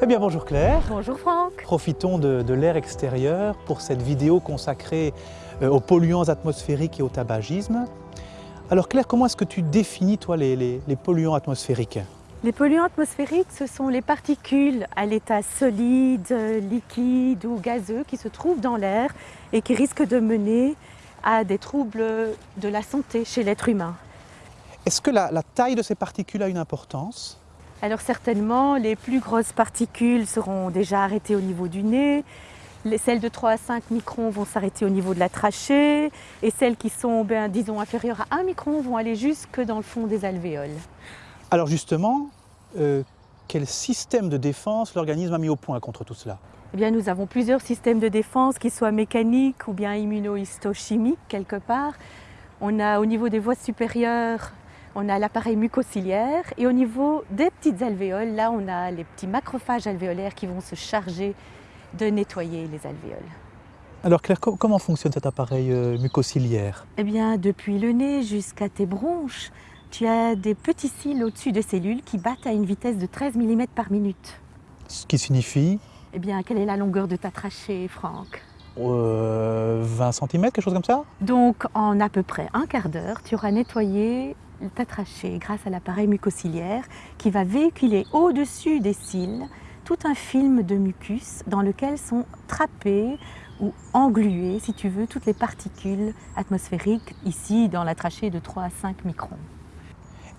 Eh bien bonjour Claire. Bonjour Franck. Profitons de, de l'air extérieur pour cette vidéo consacrée euh, aux polluants atmosphériques et au tabagisme. Alors Claire, comment est-ce que tu définis toi les, les- les polluants atmosphériques? Les polluants atmosphériques, ce sont les particules à l'état solide, liquide ou gazeux qui se trouvent dans l'air et qui risquent de mener à des troubles de la santé chez l'être humain. Est-ce que la, la taille de ces particules a une importance? Alors certainement, les plus grosses particules seront déjà arrêtées au niveau du nez, les, celles de 3 à 5 microns vont s'arrêter au niveau de la trachée et celles qui sont, ben, disons, inférieures à 1 micron vont aller jusque dans le fond des alvéoles. Alors justement, euh, quel système de défense l'organisme a mis au point contre tout cela? Eh bien, nous avons plusieurs systèmes de défense, qu'ils soient mécaniques ou bien immunohistochimiques quelque part. On a au niveau des voies supérieures, on a l'appareil mucociliaire et au niveau des petites alvéoles, là on a les petits macrophages alvéolaires qui vont se charger de nettoyer les alvéoles. Alors Claire, co- comment fonctionne cet appareil euh, mucociliaire? Eh bien, depuis le nez jusqu'à tes bronches, tu as des petits cils au-dessus des cellules qui battent à une vitesse de 13 mm par minute. Ce qui signifie? Eh bien, quelle est la longueur de ta trachée, Franck? Euh, 20 cm, quelque chose comme ça? Donc, en à peu près un quart d'heure, tu auras nettoyé ta trachée grâce à l'appareil mucociliaire qui va véhiculer au-dessus des cils tout un film de mucus dans lequel sont trappées ou engluées, si tu veux, toutes les particules atmosphériques ici dans la trachée de 3 à 5 microns.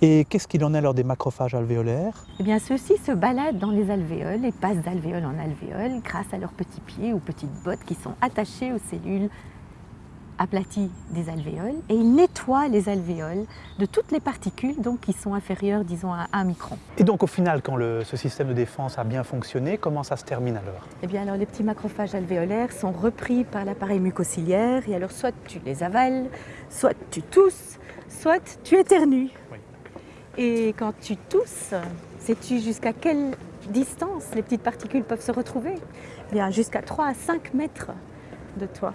Et qu'est-ce qu'il en est alors des macrophages alvéolaires? Eh bien, ceux-ci se baladent dans les alvéoles et passent d'alvéole en alvéole grâce à leurs petits pieds ou petites bottes qui sont attachés aux cellules aplaties des alvéoles et ils nettoient les alvéoles de toutes les particules donc, qui sont inférieures, disons, à 1 micron. Et donc au final, quand le- ce système de défense a bien fonctionné, comment ça se termine alors? Eh bien, alors, les petits macrophages alvéolaires sont repris par l'appareil mucociliaire et alors soit tu les avales, soit tu tousses, soit tu éternues. Oui. Et quand tu tousses, sais-tu jusqu'à quelle distance les petites particules peuvent se retrouver? Eh Bien, jusqu'à 3 à 5 mètres de toi.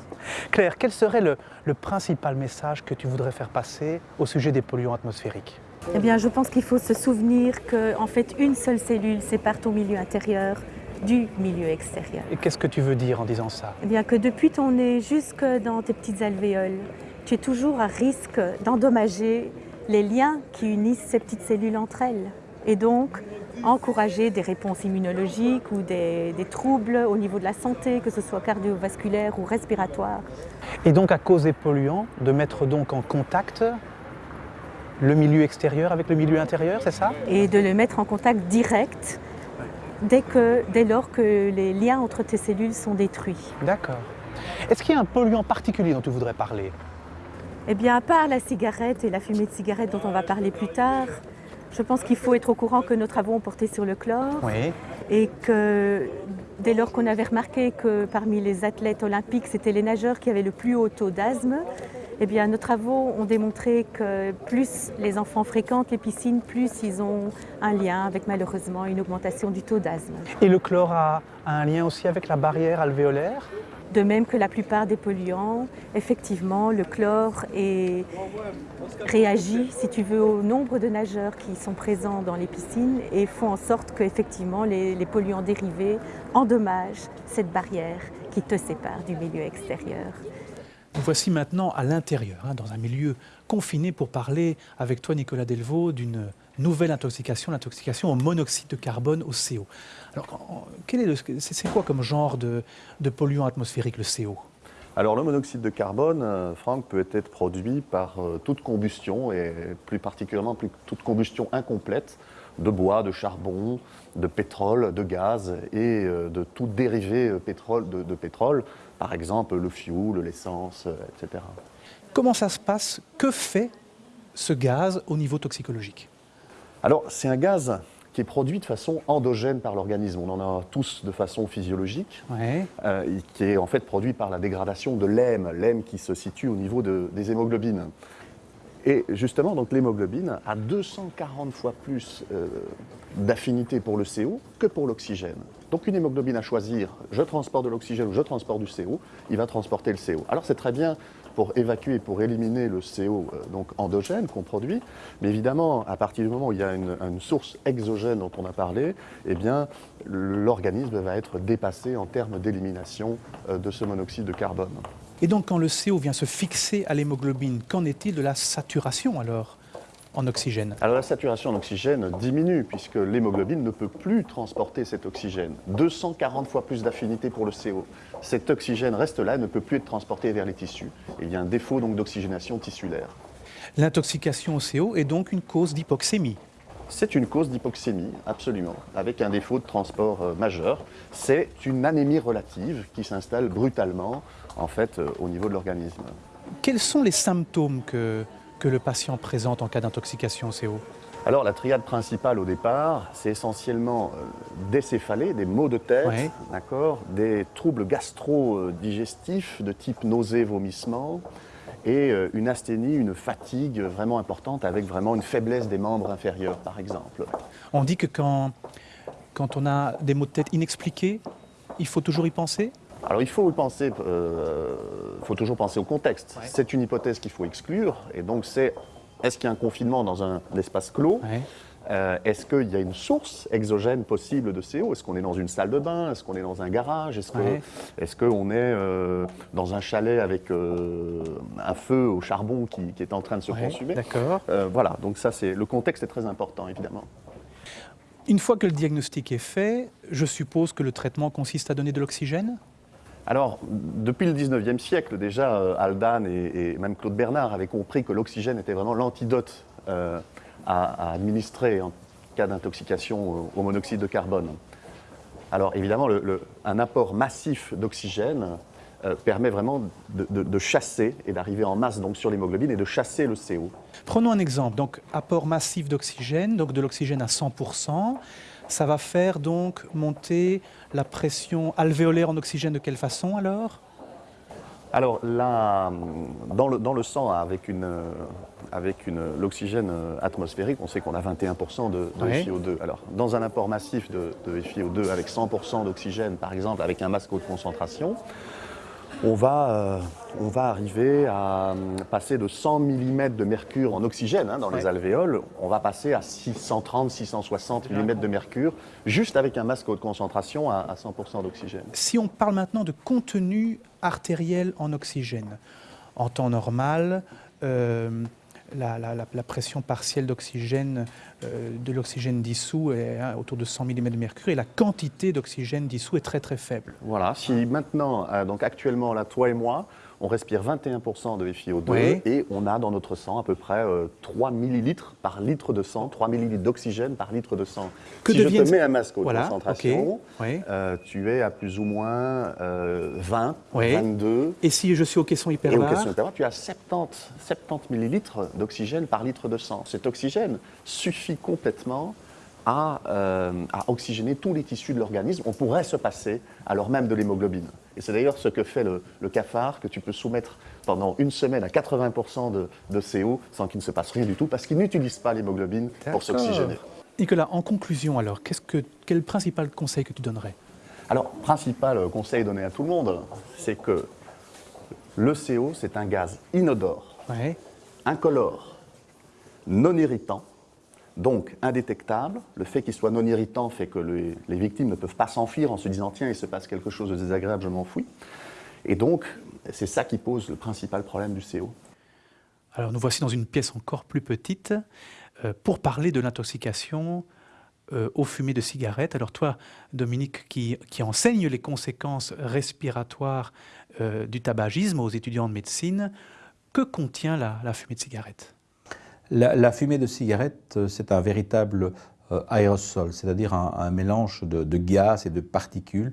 Claire, quel serait le, le principal message que tu voudrais faire passer au sujet des polluants atmosphériques Eh bien, je pense qu'il faut se souvenir qu'en en fait, une seule cellule sépare ton milieu intérieur du milieu extérieur. Et qu'est-ce que tu veux dire en disant ça? Eh bien, que depuis ton nez jusque dans tes petites alvéoles, tu es toujours à risque d'endommager les liens qui unissent ces petites cellules entre elles. Et donc, encourager des réponses immunologiques ou des, des troubles au niveau de la santé, que ce soit cardiovasculaire ou respiratoire. Et donc à cause des polluants, de mettre donc en contact le milieu extérieur avec le milieu intérieur, c'est ça? Et de le mettre en contact direct dès, que, dès lors que les liens entre tes cellules sont détruits. D'accord. Est-ce qu'il y a un polluant particulier dont tu voudrais parler? Eh bien, à part la cigarette et la fumée de cigarette dont on va parler plus tard, je pense qu'il faut être au courant que nos travaux ont porté sur le chlore Oui. et que dès lors qu'on avait remarqué que parmi les athlètes olympiques, c'était les nageurs qui avaient le plus haut taux d'asthme, eh bien, nos travaux ont démontré que plus les enfants fréquentent les piscines, plus ils ont un lien avec malheureusement une augmentation du taux d'asthme. Et le chlore a, a un lien aussi avec la barrière alvéolaire? De même que la plupart des polluants, effectivement, le chlore est- réagit, si tu veux, au nombre de nageurs qui sont présents dans les piscines et font en sorte les, les polluants dérivés endommagent cette barrière qui te sépare du milieu extérieur. Nous voici maintenant à l'intérieur, hein, dans un milieu confiné pour parler avec toi Nicolas Delvaux d'une nouvelle intoxication, l'intoxication au monoxyde de carbone, au CO. Alors, est c'est c'est quoi comme genre de, polluant atmosphérique le CO Alors le monoxyde de carbone, euh, Franck, peut être produit par euh, toute combustion et plus particulièrement toute combustion incomplète de bois, de charbon, de pétrole, de gaz et euh, de tout dérivé euh, pétrole, de, de pétrole, par exemple le fioul, l'essence, euh, etc. Comment ça se passe? Que fait ce gaz au niveau toxicologique? Alors c'est un gaz qui est produit de façon endogène par l'organisme. On en a tous de façon physiologique. Ouais. euh, qui est en fait produit par la dégradation de l'hème, l'hème qui se situe au niveau de- des hémoglobines. Et justement, donc l'hémoglobine a 240 fois plus euh, d'affinité pour le CO que pour l'oxygène. Donc une hémoglobine à choisir, je transporte de l'oxygène ou je transporte du CO, il va transporter le CO. Alors c'est très bien pour évacuer, pour éliminer le CO euh, donc endogène qu'on produit, mais évidemment, à partir du moment où il y a une, source exogène dont on a parlé, eh bien l'organisme va être dépassé en termes d'élimination euh, de ce monoxyde de carbone. Et donc quand le CO vient se fixer à l'hémoglobine, qu'en est-il de la saturation alors en oxygène? Alors la saturation en oxygène diminue puisque l'hémoglobine ne peut plus transporter cet oxygène. 240 fois plus d'affinité pour le CO. Cet oxygène reste là et ne peut plus être transporté vers les tissus. il y a un défaut donc d'oxygénation tissulaire. L'intoxication au CO est donc une cause d'hypoxémie c'est une cause d'hypoxémie, absolument, avec un défaut de transport euh, majeur. C'est une anémie relative qui s'installe brutalement, en fait, euh, au niveau de l'organisme. Quels sont les symptômes que, que le patient présente en cas d'intoxication au CO alors la triade principale au départ, c'est essentiellement euh, des céphalées, des maux de tête, d'accord, des troubles gastro-digestifs de type nausée, vomissement, et euh, une asthénie, une fatigue vraiment importante avec vraiment une faiblesse des membres inférieurs, par exemple. On dit que quand, quand on a des maux de tête inexpliqués, il faut toujours y penser? Alors il faut penser, euh, faut toujours penser au contexte. C'est une hypothèse qu'il faut exclure, et donc c'est est-ce qu'il y a un confinement dans un espace clos? Euh, est-ce qu'il y a une source exogène possible de CO Est-ce qu'on est dans une salle de bain? Est-ce qu'on est dans un garage? Est-ce qu'on est, euh, dans un chalet avec un feu au charbon qui, est en train de se consumer? D'accord. voilà, donc ça, c'est le contexte est très important, évidemment. Une fois que le diagnostic est fait, je suppose que le traitement consiste à donner de l'oxygène? Alors, depuis le 19e siècle, déjà, Aldan et, même Claude Bernard avaient compris que l'oxygène était vraiment l'antidote à, administrer en cas d'intoxication au monoxyde de carbone. Alors évidemment, un apport massif d'oxygène euh, permet vraiment de, chasser et d'arriver en masse donc, sur l'hémoglobine et de chasser le CO. Prenons un exemple, donc apport massif d'oxygène, donc de l'oxygène à 100%, ça va faire donc monter la pression alvéolaire en oxygène de quelle façon alors? Alors là, dans le, dans le sang, avec, une, avec une, l'oxygène atmosphérique, on sait qu'on a 21% de, FiO2. Alors, dans un apport massif de, de FiO2 avec 100% d'oxygène, par exemple, avec un masque haute concentration, on va, euh, on va arriver à euh, passer de 100 mm de mercure en oxygène hein, dans les alvéoles, on va passer à 630, 660 mm de mercure, juste avec un masque haute concentration à, 100% d'oxygène. Si on parle maintenant de contenu artériel en oxygène, en temps normal, euh, la, pression partielle d'oxygène, euh, de l'oxygène dissous est hein, autour de 100 mm de mercure et la quantité d'oxygène dissous est très très faible. Voilà, si maintenant, euh, donc actuellement, là, toi et moi, on respire 21% de FiO2 et on a dans notre sang à peu près 3 euh, millilitres par litre de sang, 3 millilitres d'oxygène par litre de sang. Que si je te mets un masque haute concentration, euh, tu es à plus ou moins 20, euh, 22. Et si je suis au caisson hyperbare Et au caisson tu as 70, 70 millilitres d'oxygène par litre de sang. Cet oxygène suffit complètement à, à, oxygéner tous les tissus de l'organisme. On pourrait se passer alors même de l'hémoglobine. Et c'est d'ailleurs ce que fait le, cafard, que tu peux soumettre pendant une semaine à 80% de, de, CO sans qu'il ne se passe rien du tout, parce qu'il n'utilise pas l'hémoglobine pour s'oxygéner. Nicolas, en conclusion alors, que, quel principal conseil que tu donnerais? Alors, principal conseil donné à tout le monde, c'est que le CO, c'est un gaz inodore, incolore, non irritant, donc indétectable. Le fait qu'il soit non irritant fait que les, victimes ne peuvent pas s'enfuir en se disant tiens, il se passe quelque chose de désagréable, je m'enfuis. Et donc, c'est ça qui pose le principal problème du CO. Alors nous voici dans une pièce encore plus petite euh, pour parler de l'intoxication euh, aux fumées de cigarettes. Alors toi, Dominique, qui, enseigne les conséquences respiratoires euh, du tabagisme aux étudiants de médecine, que contient la fumée de cigarette? La, fumée de cigarette, euh, c'est un véritable euh, aérosol, c'est-à-dire un, mélange de, gaz et de particules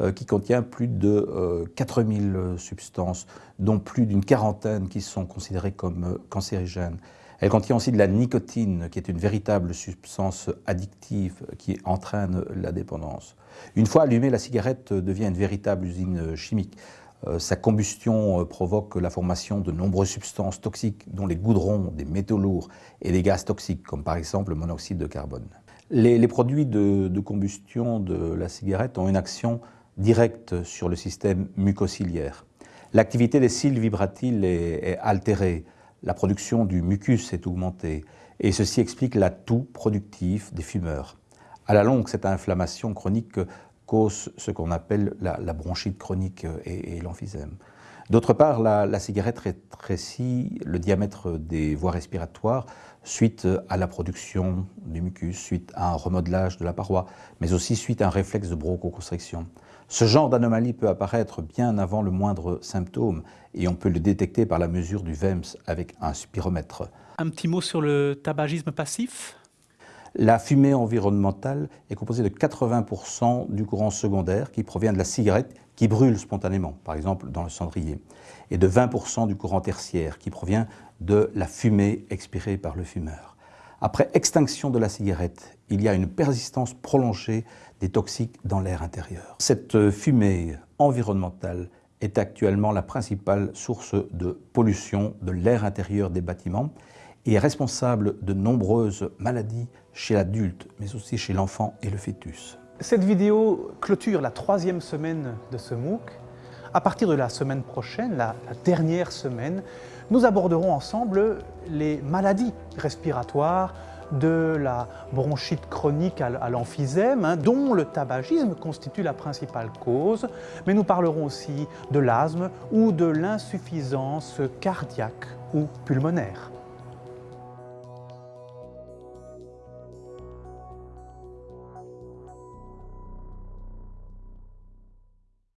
euh, qui contient plus de 4000 substances, dont plus d'une quarantaine qui sont considérées comme cancérigènes. Elle contient aussi de la nicotine, qui est une véritable substance addictive qui entraîne la dépendance. Une fois allumée, la cigarette devient une véritable usine chimique. Euh, sa combustion euh, provoque la formation de nombreuses substances toxiques, dont les goudrons, des métaux lourds et des gaz toxiques, comme par exemple le monoxyde de carbone. Les, produits de, combustion de la cigarette ont une action directe sur le système mucociliaire. L'activité des cils vibratiles est, altérée, la production du mucus est augmentée, et ceci explique l'atout productif des fumeurs. À la longue, cette inflammation chronique cause ce qu'on appelle la, bronchite chronique et, l'emphysème. D'autre part, la, cigarette rétrécit le diamètre des voies respiratoires suite à la production du mucus, suite à un remodelage de la paroi, mais aussi suite à un réflexe de bronchoconstriction. Ce genre d'anomalie peut apparaître bien avant le moindre symptôme et on peut le détecter par la mesure du VEMS avec un spiromètre. Un petit mot sur le tabagisme passif? La fumée environnementale est composée de 80% du courant secondaire qui provient de la cigarette qui brûle spontanément, par exemple dans le cendrier, et de 20% du courant tertiaire qui provient de la fumée expirée par le fumeur. Après extinction de la cigarette, il y a une persistance prolongée des toxiques dans l'air intérieur. Cette fumée environnementale est actuellement la principale source de pollution de l'air intérieur des bâtiments et est responsable de nombreuses maladies chez l'adulte, mais aussi chez l'enfant et le fœtus. Cette vidéo clôture la troisième semaine de ce MOOC. À partir de la semaine prochaine, la, dernière semaine, nous aborderons ensemble les maladies respiratoires, de la bronchite chronique à l'emphysème, hein, dont le tabagisme constitue la principale cause, mais nous parlerons aussi de l'asthme ou de l'insuffisance cardiaque ou pulmonaire.